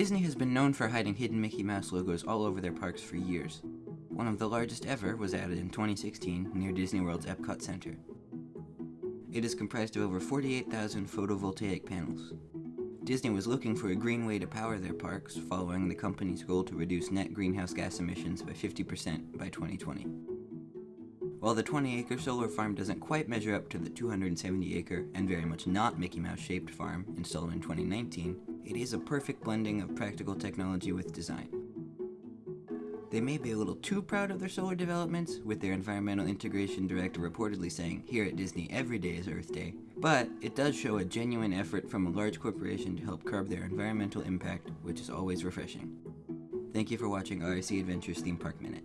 Disney has been known for hiding hidden Mickey Mouse logos all over their parks for years. One of the largest ever was added in 2016 near Disney World's Epcot Center. It is comprised of over 48,000 photovoltaic panels. Disney was looking for a green way to power their parks, following the company's goal to reduce net greenhouse gas emissions by 50% by 2020. While the 20-acre solar farm doesn't quite measure up to the 270-acre and very much not Mickey Mouse-shaped farm installed in 2019, it is a perfect blending of practical technology with design. They may be a little too proud of their solar developments, with their environmental integration director reportedly saying, here at Disney every day is Earth Day, but it does show a genuine effort from a large corporation to help curb their environmental impact, which is always refreshing. Thank you for watching RIC Adventures Theme Park Minute.